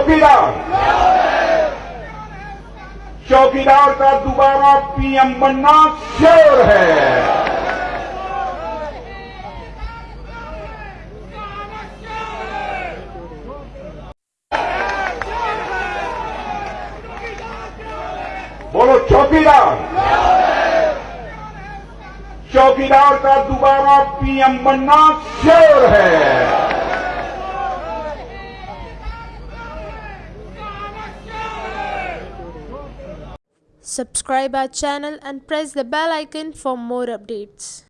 चौकीदार। चौकीदार का दोबारा पीएम बनना श्योर है। बोलो चौकीदार। चौकीदार का दोबारा पीएम बनना श्योर है। Subscribe our channel and press the bell icon for more updates.